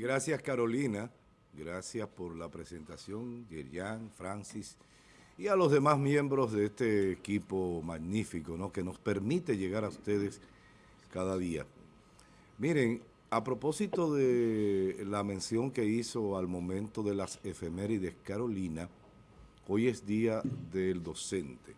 Gracias Carolina, gracias por la presentación, Yerian, Francis y a los demás miembros de este equipo magnífico ¿no? que nos permite llegar a ustedes cada día. Miren, a propósito de la mención que hizo al momento de las efemérides Carolina, hoy es día del docente.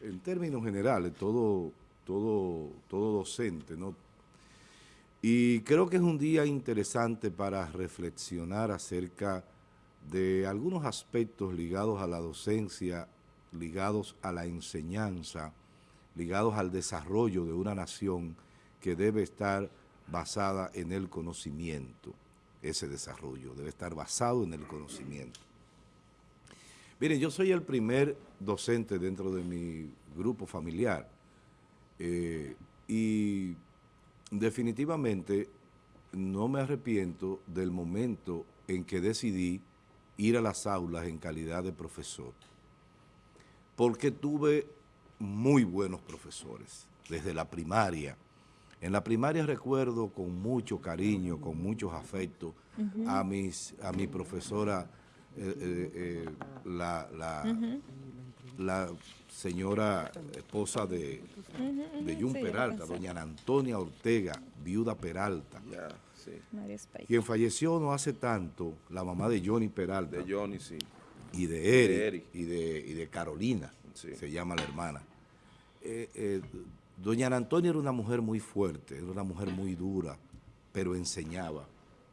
En términos generales, todo, todo, todo docente, ¿no? Y creo que es un día interesante para reflexionar acerca de algunos aspectos ligados a la docencia, ligados a la enseñanza, ligados al desarrollo de una nación que debe estar basada en el conocimiento. Ese desarrollo debe estar basado en el conocimiento. Miren, yo soy el primer docente dentro de mi grupo familiar eh, y definitivamente no me arrepiento del momento en que decidí ir a las aulas en calidad de profesor, porque tuve muy buenos profesores desde la primaria. En la primaria recuerdo con mucho cariño, con muchos afectos a, mis, a mi profesora, eh, eh, eh, la, la señora esposa de, de Jun Peralta, doña Antonia Ortega, viuda Peralta, quien falleció no hace tanto, la mamá de Johnny Peralta. De Johnny, sí. Y de Eric, Y, de, de Carolina, se llama la hermana. Eh, eh, doña Antonia era una mujer muy fuerte, era una mujer muy dura, pero enseñaba.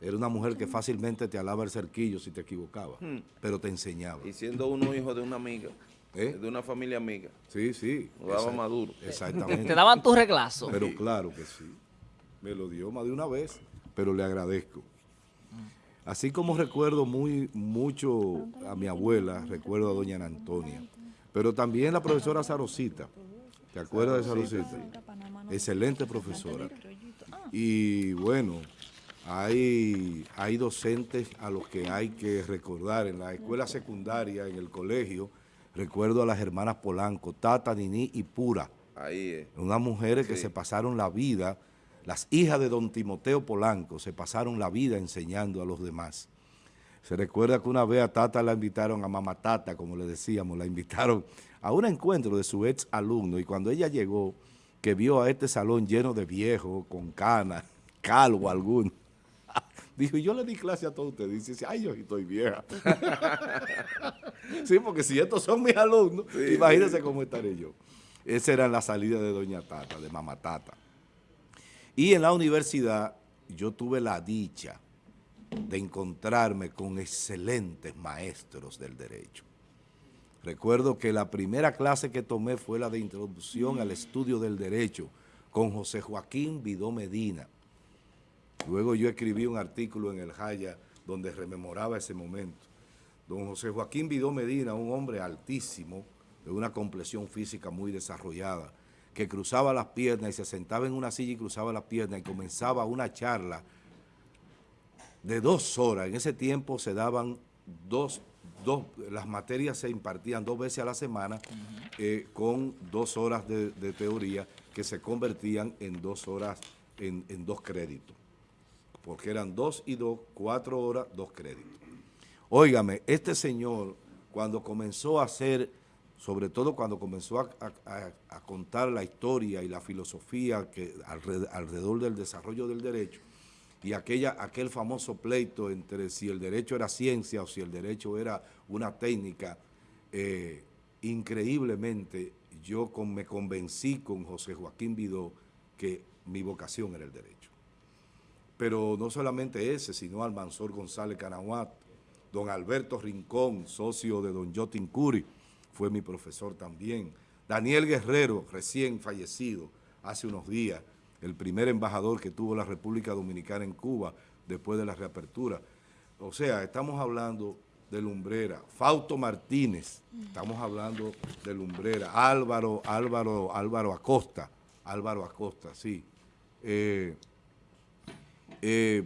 Era una mujer que fácilmente te alaba el cerquillo si te equivocaba, hmm. pero te enseñaba. Y siendo uno hijo de una amiga. ¿Eh? De una familia amiga. Sí, sí. Lo daba Maduro. Exactamente. Te daban tu reglazo. Pero claro que sí. Me lo dio más de una vez, pero le agradezco. Así como recuerdo muy mucho a mi abuela, recuerdo a doña Antonia, pero también la profesora Sarosita. ¿Te acuerdas de Sarosita? Excelente profesora. Y bueno, hay, hay docentes a los que hay que recordar en la escuela secundaria, en el colegio, Recuerdo a las hermanas Polanco, Tata, Nini y Pura. Ahí es. Unas mujeres que se pasaron la vida, las hijas de don Timoteo Polanco, se pasaron la vida enseñando a los demás. Se recuerda que una vez a Tata la invitaron, a Mamá Tata, como le decíamos, la invitaron a un encuentro de su ex alumno y cuando ella llegó, que vio a este salón lleno de viejos, con canas, calvo alguno, Dijo, yo le di clase a todos ustedes. Dice, ay, yo estoy vieja. sí, porque si estos son mis alumnos, imagínense cómo estaré yo. Esa era la salida de Doña Tata, de Mamá Tata. Y en la universidad yo tuve la dicha de encontrarme con excelentes maestros del derecho. Recuerdo que la primera clase que tomé fue la de introducción al estudio del derecho con José Joaquín Vidó Medina, Luego yo escribí un artículo en el Jaya donde rememoraba ese momento. Don José Joaquín Vidó Medina, un hombre altísimo, de una complexión física muy desarrollada, que cruzaba las piernas y se sentaba en una silla y cruzaba las piernas y comenzaba una charla de dos horas. En ese tiempo se daban dos, dos las materias se impartían dos veces a la semana eh, con dos horas de, teoría que se convertían en dos horas, en dos créditos porque eran dos y dos, cuatro horas, dos créditos. Óigame, este señor, cuando comenzó a hacer, sobre todo cuando comenzó a, contar la historia y la filosofía alrededor, del desarrollo del derecho, y aquella, aquel famoso pleito entre si el derecho era ciencia o si el derecho era una técnica, eh, increíblemente yo me convencí con José Joaquín Vidó que mi vocación era el derecho pero no solamente ese, sino Almanzor González Canahuat, don Alberto Rincón, socio de don Jotin Curi, fue mi profesor también, Daniel Guerrero, recién fallecido hace unos días, el primer embajador que tuvo la República Dominicana en Cuba después de la reapertura. O sea, estamos hablando de Lumbrera, Fausto Martínez, estamos hablando de Lumbrera, Álvaro, Álvaro, Álvaro Acosta, Álvaro Acosta, sí. Eh, eh,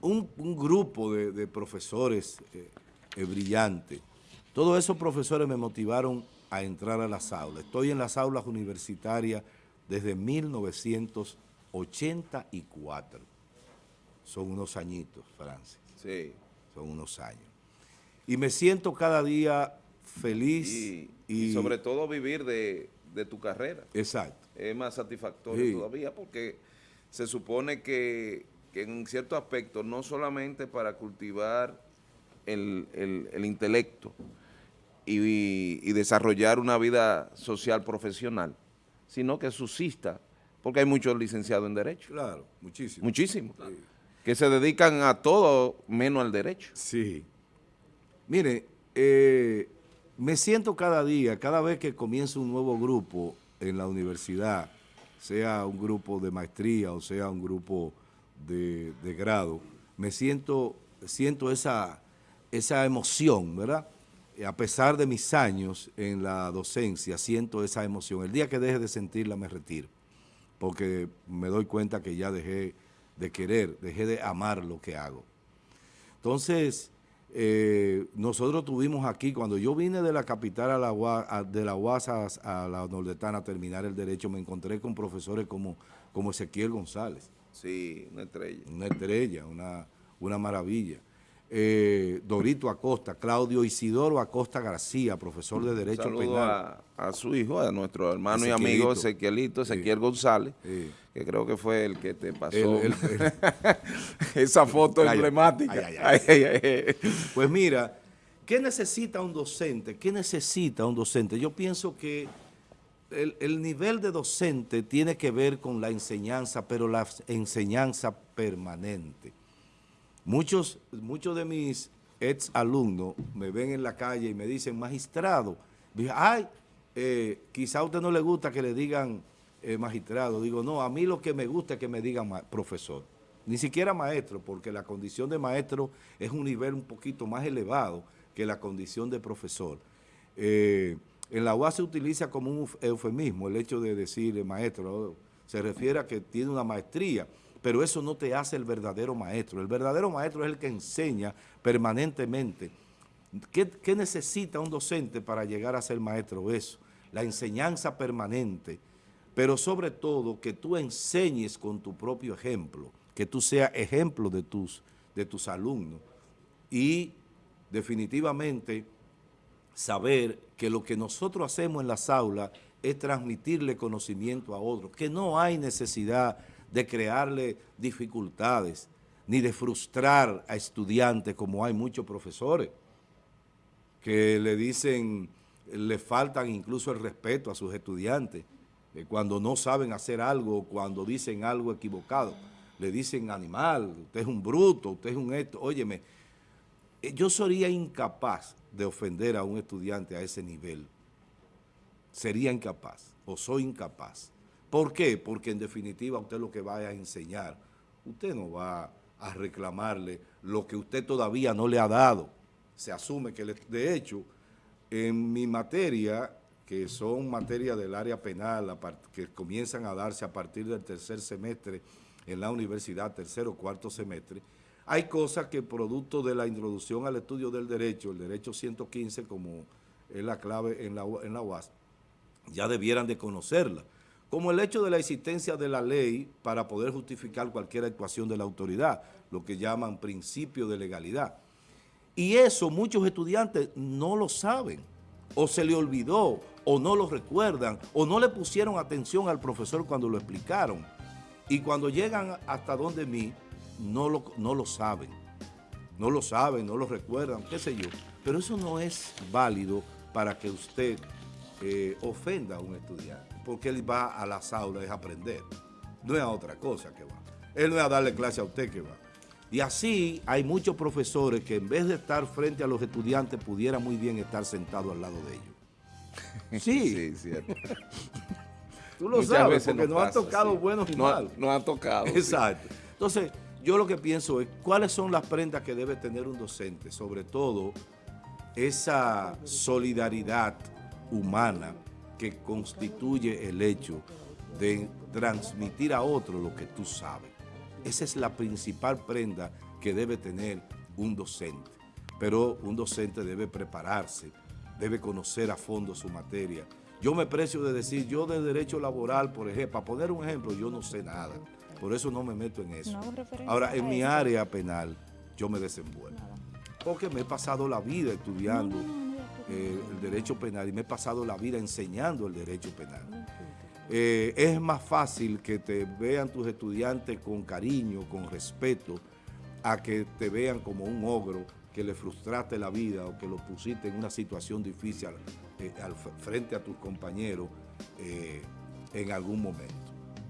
un, grupo de, profesores eh, eh, brillantes. Todos esos profesores me motivaron a entrar a las aulas. Estoy en las aulas universitarias desde 1984. O son unos añitos, Francis. Sí. Son unos años. Y me siento cada día feliz. Y, sobre todo vivir de, tu carrera. Exacto. Es más satisfactorio todavía porque se supone que, en cierto aspecto, no solamente para cultivar el, intelecto y, desarrollar una vida social profesional, sino que subsista, porque hay muchos licenciados en Derecho. Claro, muchísimo. Muchísimo. Que se dedican a todo menos al derecho. Sí. Mire, eh, me siento cada día, cada vez que comienzo un nuevo grupo en la universidad, sea un grupo de maestría o sea un grupo de, grado, me siento, siento esa, esa emoción, ¿verdad? A pesar de mis años en la docencia, siento esa emoción. El día que deje de sentirla me retiro, porque me doy cuenta que ya dejé de querer, dejé de amar lo que hago. Entonces, eh, nosotros tuvimos aquí, cuando yo vine de la capital a la, de la UASA a la Nordetana a terminar el derecho, me encontré con profesores como, como Ezequiel González. Sí, una estrella. Una estrella, una, una maravilla. Eh, Dorito Acosta, Claudio Isidoro Acosta García, profesor de Derecho Penal. A, a, su hijo, a nuestro hermano y amigo Ezequielito, Ezequiel González, que creo que fue el que te pasó esa foto emblemática. pues mira, ¿qué necesita un docente? ¿Qué necesita un docente? Yo pienso que el, el nivel de docente tiene que ver con la enseñanza, pero la enseñanza permanente. Muchos, muchos de mis ex alumnos me ven en la calle y me dicen, magistrado, ay, eh, quizá a usted no le gusta que le digan eh, magistrado. Digo, no, a mí lo que me gusta es que me digan profesor. Ni siquiera maestro, porque la condición de maestro es un nivel un poquito más elevado que la condición de profesor. Eh, en la UAS se utiliza como un eufemismo el hecho de decir maestro, se refiere a que tiene una maestría, pero eso no te hace el verdadero maestro. El verdadero maestro es el que enseña permanentemente. ¿Qué, necesita un docente para llegar a ser maestro? Eso, la enseñanza permanente, pero sobre todo que tú enseñes con tu propio ejemplo, que tú seas ejemplo de tus, de tus alumnos y definitivamente saber que lo que nosotros hacemos en las aulas es transmitirle conocimiento a otros, que no hay necesidad de crearle dificultades, ni de frustrar a estudiantes como hay muchos profesores que le dicen, le faltan incluso el respeto a sus estudiantes, cuando no saben hacer algo, cuando dicen algo equivocado, le dicen animal, usted es un bruto, usted es un esto, óyeme, eh, yo sería incapaz de ofender a un estudiante a ese nivel, sería incapaz, o soy incapaz. ¿Por qué? Porque en definitiva usted lo que va a enseñar, usted no va a reclamarle lo que usted todavía no le ha dado. Se asume que, de hecho, en mi materia, que son materias del área penal, que comienzan a darse a partir del tercer semestre en la universidad, tercer o cuarto semestre, hay cosas que producto de la introducción al estudio del derecho, el derecho 115 como es la clave en la, en la UAS, ya debieran de conocerla como el hecho de la existencia de la ley para poder justificar cualquier actuación de la autoridad, lo que llaman principio de legalidad. Y eso muchos estudiantes no lo saben, o se le olvidó, o no lo recuerdan, o no le pusieron atención al profesor cuando lo explicaron. Y cuando llegan hasta donde mí, no lo, no lo saben. No lo saben, no lo recuerdan, qué sé yo. Pero eso no es válido para que usted eh, ofenda a un estudiante porque él va a las aulas a aprender. No es a otra cosa que va. Él no es a darle clase a usted que va. Y así hay muchos profesores que en vez de estar frente a los estudiantes pudiera muy bien estar sentado al lado de ellos. Sí. sí, cierto. Tú lo sabes, porque nos, han tocado buenos y malos. Nos han tocado. Exacto. Entonces, yo lo que pienso es, ¿cuáles son las prendas que debe tener un docente? Sobre todo, esa solidaridad humana que constituye el hecho de transmitir a otro lo que tú sabes. Esa es la principal prenda que debe tener un docente. Pero un docente debe prepararse, debe conocer a fondo su materia. Yo me precio de decir, yo de derecho laboral, por ejemplo, para poner un ejemplo, yo no sé nada. Por eso no me meto en eso. No Ahora, en mi eso. área penal, yo me desenvuelvo. Nada. Porque me he pasado la vida estudiando No, eh, el derecho penal y me he pasado la vida enseñando el derecho penal. Eh, es más fácil que te vean tus estudiantes con cariño, con respeto, a que te vean como un ogro que le frustraste la vida o que lo pusiste en una situación difícil eh, al frente a tus compañeros eh, en algún momento.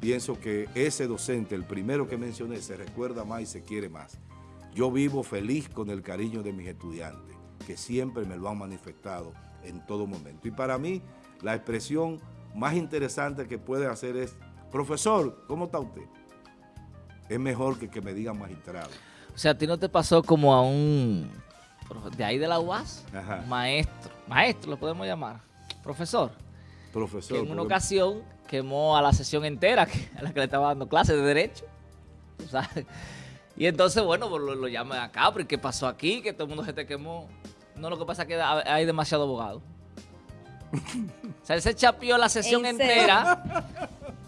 Pienso que ese docente, el primero que mencioné, se recuerda más y se quiere más. Yo vivo feliz con el cariño de mis estudiantes, que siempre me lo han manifestado en todo momento. Y para mí, la expresión más interesante que puede hacer es, profesor, ¿cómo está usted? Es mejor que que me digan magistrado. O sea, a ti no te pasó como a un... De ahí de la UAS, Ajá. maestro, maestro lo podemos llamar, profesor, Profesor, que en una porque- ocasión quemó a la sesión entera que- a la que le estaba dando clases de derecho. Y entonces, bueno, pues lo, lo llaman acá, pero ¿y ¿qué pasó aquí? Que todo el mundo se te quemó. No, lo que pasa es que ha- hay demasiado abogado. O sea, él se chapió la sesión entera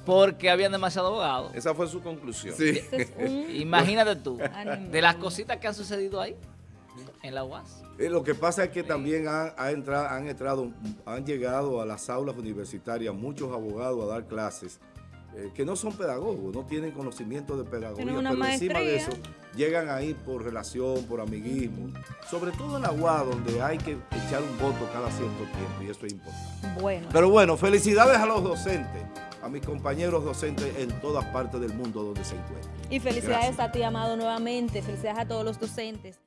porque habían demasiado abogados. Esa fue su conclusión. Sí. Ese es un Imagínate tú, animal. de las cositas que han sucedido ahí, en la UAS. Eh, lo que pasa es que también han, ha entrado, han, entrado, han llegado a las aulas universitarias muchos abogados a dar clases eh, que no son pedagogos, no tienen conocimiento de pedagogía, pero encima de eso llegan ahí por relación, por amiguismo, sobre todo en la UAS donde hay que echar un voto cada cierto tiempo y eso es importante. Bueno. Pero bueno, felicidades a los docentes, a mis compañeros docentes en todas partes del mundo donde se encuentran. Y felicidades Gracias. a ti, Amado, nuevamente. Felicidades a todos los docentes.